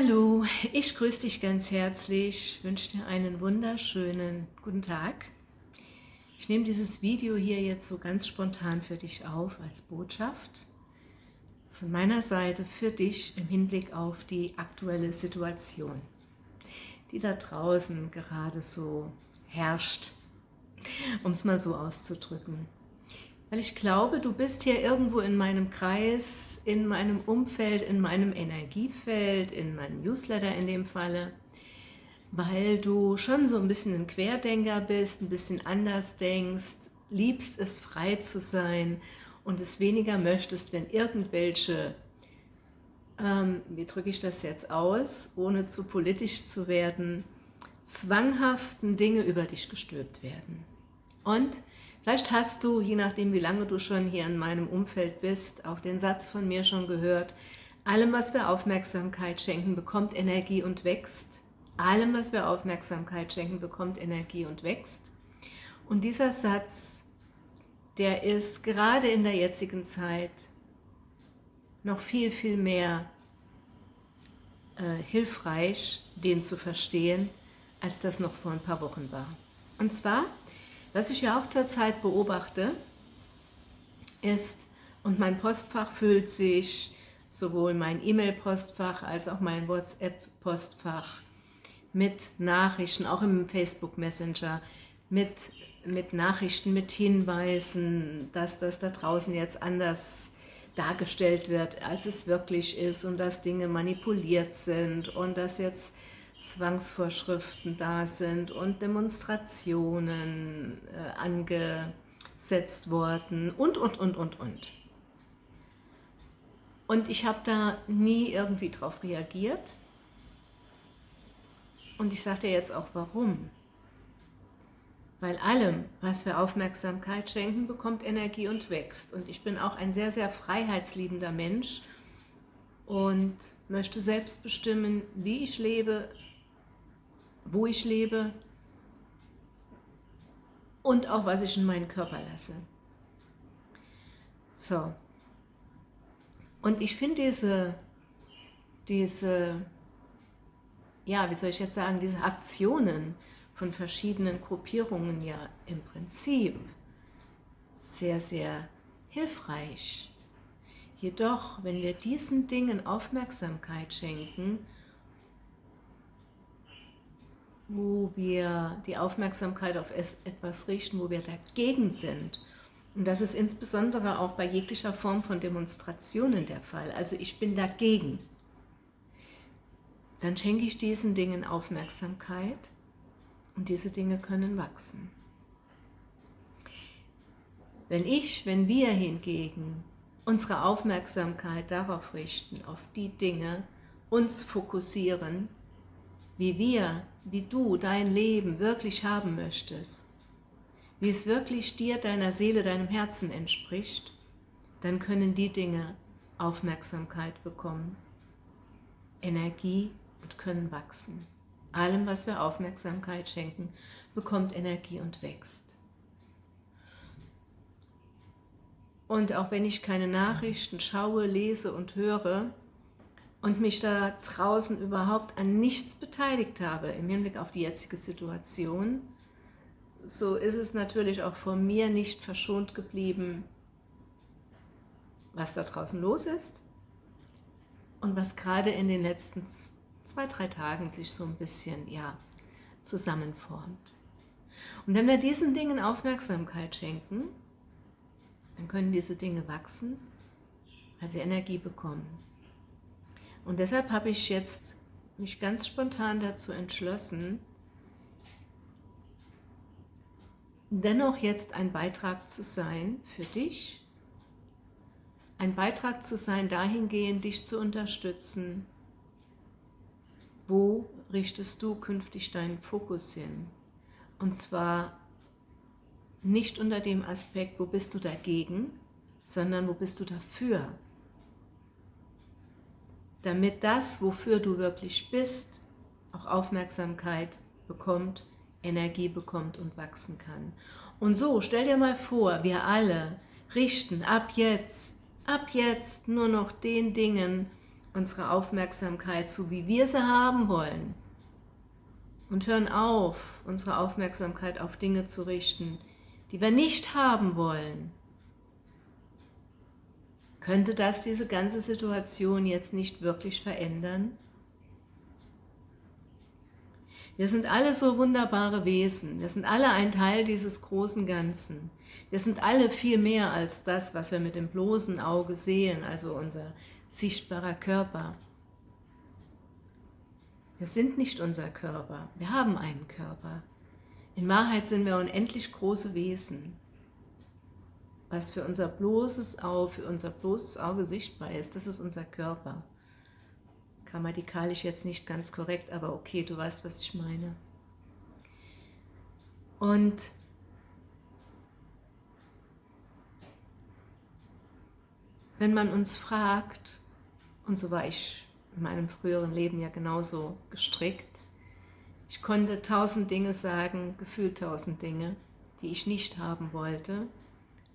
Hallo, ich grüße dich ganz herzlich, wünsche dir einen wunderschönen guten Tag. Ich nehme dieses Video hier jetzt so ganz spontan für dich auf als Botschaft von meiner Seite für dich im Hinblick auf die aktuelle Situation, die da draußen gerade so herrscht, um es mal so auszudrücken. Weil ich glaube, du bist hier irgendwo in meinem Kreis, in meinem Umfeld, in meinem Energiefeld, in meinem Newsletter in dem Falle, weil du schon so ein bisschen ein Querdenker bist, ein bisschen anders denkst, liebst es frei zu sein und es weniger möchtest, wenn irgendwelche, ähm, wie drücke ich das jetzt aus, ohne zu politisch zu werden, zwanghaften Dinge über dich gestülpt werden. Und Vielleicht hast du, je nachdem wie lange du schon hier in meinem Umfeld bist, auch den Satz von mir schon gehört, allem, was wir Aufmerksamkeit schenken, bekommt Energie und wächst. Allem, was wir Aufmerksamkeit schenken, bekommt Energie und wächst. Und dieser Satz, der ist gerade in der jetzigen Zeit noch viel, viel mehr äh, hilfreich, den zu verstehen, als das noch vor ein paar Wochen war. Und zwar was ich ja auch zurzeit beobachte, ist, und mein Postfach füllt sich, sowohl mein E-Mail-Postfach als auch mein WhatsApp-Postfach mit Nachrichten, auch im Facebook Messenger, mit, mit Nachrichten, mit Hinweisen, dass das da draußen jetzt anders dargestellt wird, als es wirklich ist und dass Dinge manipuliert sind und dass jetzt Zwangsvorschriften da sind und Demonstrationen äh, angesetzt worden und, und, und, und, und. Und ich habe da nie irgendwie drauf reagiert. Und ich sage dir jetzt auch warum. Weil allem, was wir Aufmerksamkeit schenken, bekommt Energie und wächst. Und ich bin auch ein sehr, sehr freiheitsliebender Mensch und möchte selbst bestimmen, wie ich lebe, wo ich lebe und auch was ich in meinen Körper lasse. So. Und ich finde diese, diese, ja, wie soll ich jetzt sagen, diese Aktionen von verschiedenen Gruppierungen ja im Prinzip sehr, sehr hilfreich. Jedoch, wenn wir diesen Dingen Aufmerksamkeit schenken wo wir die Aufmerksamkeit auf etwas richten, wo wir dagegen sind. Und das ist insbesondere auch bei jeglicher Form von Demonstrationen der Fall. Also ich bin dagegen. Dann schenke ich diesen Dingen Aufmerksamkeit und diese Dinge können wachsen. Wenn ich, wenn wir hingegen unsere Aufmerksamkeit darauf richten, auf die Dinge, uns fokussieren, wie wir, wie du dein Leben wirklich haben möchtest, wie es wirklich dir, deiner Seele, deinem Herzen entspricht, dann können die Dinge Aufmerksamkeit bekommen, Energie und können wachsen. Allem, was wir Aufmerksamkeit schenken, bekommt Energie und wächst. Und auch wenn ich keine Nachrichten schaue, lese und höre, und mich da draußen überhaupt an nichts beteiligt habe im Hinblick auf die jetzige Situation, so ist es natürlich auch von mir nicht verschont geblieben, was da draußen los ist und was gerade in den letzten zwei, drei Tagen sich so ein bisschen ja, zusammenformt. Und wenn wir diesen Dingen Aufmerksamkeit schenken, dann können diese Dinge wachsen, weil sie Energie bekommen. Und deshalb habe ich jetzt mich ganz spontan dazu entschlossen, dennoch jetzt ein Beitrag zu sein für dich, ein Beitrag zu sein dahingehend, dich zu unterstützen, wo richtest du künftig deinen Fokus hin? Und zwar nicht unter dem Aspekt, wo bist du dagegen, sondern wo bist du dafür? damit das, wofür du wirklich bist, auch Aufmerksamkeit bekommt, Energie bekommt und wachsen kann. Und so, stell dir mal vor, wir alle richten ab jetzt, ab jetzt nur noch den Dingen unsere Aufmerksamkeit so, wie wir sie haben wollen und hören auf, unsere Aufmerksamkeit auf Dinge zu richten, die wir nicht haben wollen, könnte das diese ganze Situation jetzt nicht wirklich verändern? Wir sind alle so wunderbare Wesen, wir sind alle ein Teil dieses großen Ganzen. Wir sind alle viel mehr als das, was wir mit dem bloßen Auge sehen, also unser sichtbarer Körper. Wir sind nicht unser Körper, wir haben einen Körper. In Wahrheit sind wir unendlich große Wesen was für unser bloßes Auge, für unser bloßes Auge sichtbar ist, das ist unser Körper. Grammatikalisch jetzt nicht ganz korrekt, aber okay, du weißt, was ich meine. Und wenn man uns fragt, und so war ich in meinem früheren Leben ja genauso gestrickt, ich konnte tausend Dinge sagen, gefühlt tausend Dinge, die ich nicht haben wollte,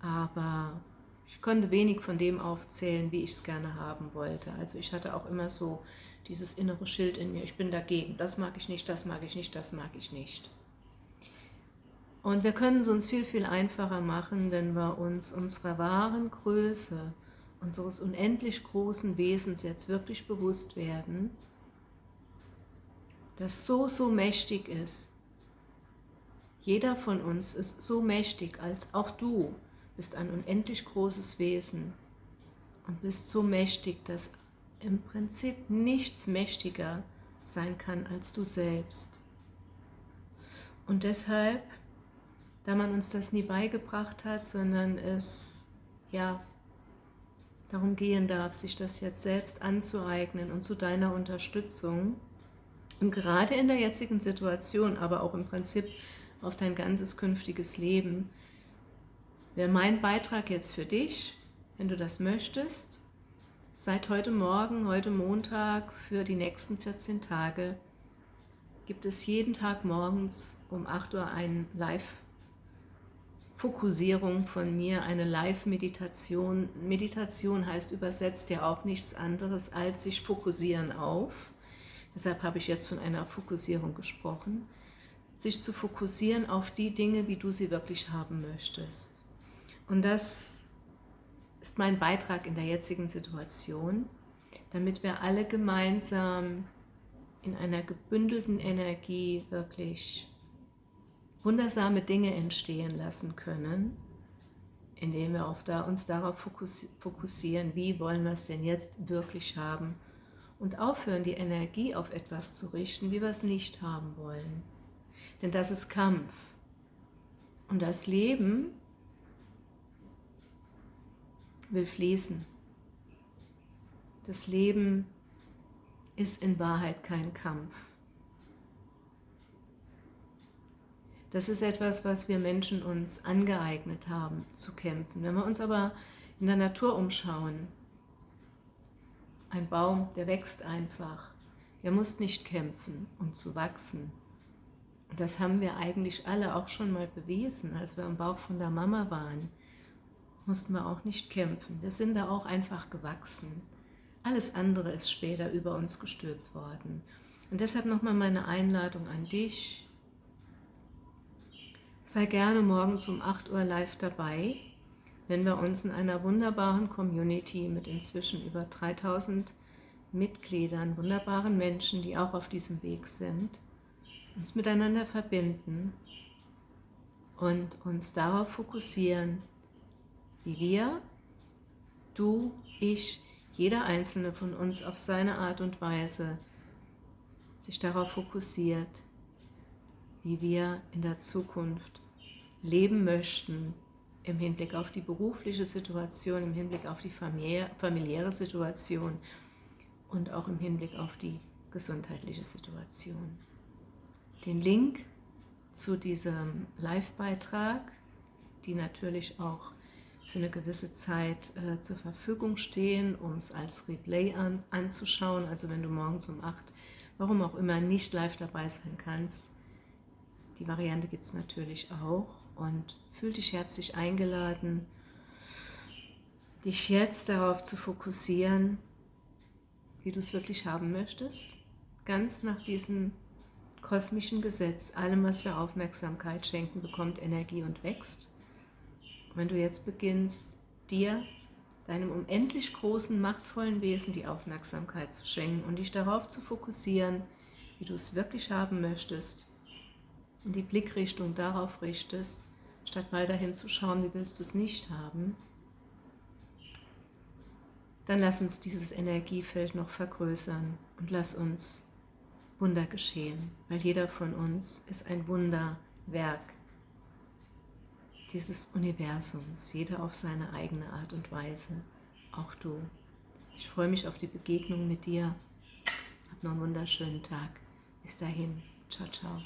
aber ich konnte wenig von dem aufzählen, wie ich es gerne haben wollte. Also ich hatte auch immer so dieses innere Schild in mir, ich bin dagegen, das mag ich nicht, das mag ich nicht, das mag ich nicht. Und wir können es uns viel, viel einfacher machen, wenn wir uns unserer wahren Größe, unseres unendlich großen Wesens jetzt wirklich bewusst werden, das so, so mächtig ist. Jeder von uns ist so mächtig, als auch du, bist ein unendlich großes Wesen und bist so mächtig, dass im Prinzip nichts mächtiger sein kann als du selbst. Und deshalb, da man uns das nie beigebracht hat, sondern es ja darum gehen darf, sich das jetzt selbst anzueignen und zu deiner Unterstützung, und gerade in der jetzigen Situation, aber auch im Prinzip auf dein ganzes künftiges Leben, wäre mein Beitrag jetzt für dich, wenn du das möchtest, seit heute Morgen, heute Montag, für die nächsten 14 Tage, gibt es jeden Tag morgens um 8 Uhr eine Live-Fokussierung von mir, eine Live-Meditation. Meditation heißt übersetzt ja auch nichts anderes als sich fokussieren auf. Deshalb habe ich jetzt von einer Fokussierung gesprochen. Sich zu fokussieren auf die Dinge, wie du sie wirklich haben möchtest. Und das ist mein Beitrag in der jetzigen Situation, damit wir alle gemeinsam in einer gebündelten Energie wirklich wundersame Dinge entstehen lassen können, indem wir da, uns darauf fokussieren, wie wollen wir es denn jetzt wirklich haben und aufhören, die Energie auf etwas zu richten, wie wir es nicht haben wollen. Denn das ist Kampf. Und das Leben will fließen. Das Leben ist in Wahrheit kein Kampf. Das ist etwas, was wir Menschen uns angeeignet haben, zu kämpfen. Wenn wir uns aber in der Natur umschauen, ein Baum, der wächst einfach, der muss nicht kämpfen, um zu wachsen. Und das haben wir eigentlich alle auch schon mal bewiesen, als wir im Bauch von der Mama waren mussten wir auch nicht kämpfen. Wir sind da auch einfach gewachsen. Alles andere ist später über uns gestülpt worden. Und deshalb nochmal meine Einladung an dich. Sei gerne morgens um 8 Uhr live dabei, wenn wir uns in einer wunderbaren Community mit inzwischen über 3000 Mitgliedern, wunderbaren Menschen, die auch auf diesem Weg sind, uns miteinander verbinden und uns darauf fokussieren, wie wir, du, ich, jeder einzelne von uns auf seine Art und Weise sich darauf fokussiert, wie wir in der Zukunft leben möchten, im Hinblick auf die berufliche Situation, im Hinblick auf die familiäre Situation und auch im Hinblick auf die gesundheitliche Situation. Den Link zu diesem Live-Beitrag, die natürlich auch für eine gewisse Zeit äh, zur Verfügung stehen, um es als Replay an, anzuschauen. Also wenn du morgens um 8, warum auch immer, nicht live dabei sein kannst. Die Variante gibt es natürlich auch und fühl dich herzlich eingeladen, dich jetzt darauf zu fokussieren, wie du es wirklich haben möchtest, ganz nach diesem kosmischen Gesetz, allem, was wir Aufmerksamkeit schenken, bekommt Energie und wächst. Wenn du jetzt beginnst, dir, deinem unendlich großen, machtvollen Wesen die Aufmerksamkeit zu schenken und dich darauf zu fokussieren, wie du es wirklich haben möchtest, und die Blickrichtung darauf richtest, statt weiterhin zu schauen, wie willst du es nicht haben, dann lass uns dieses Energiefeld noch vergrößern und lass uns Wunder geschehen, weil jeder von uns ist ein Wunderwerk dieses Universums, jeder auf seine eigene Art und Weise, auch du. Ich freue mich auf die Begegnung mit dir. Hab noch einen wunderschönen Tag. Bis dahin. Ciao, ciao.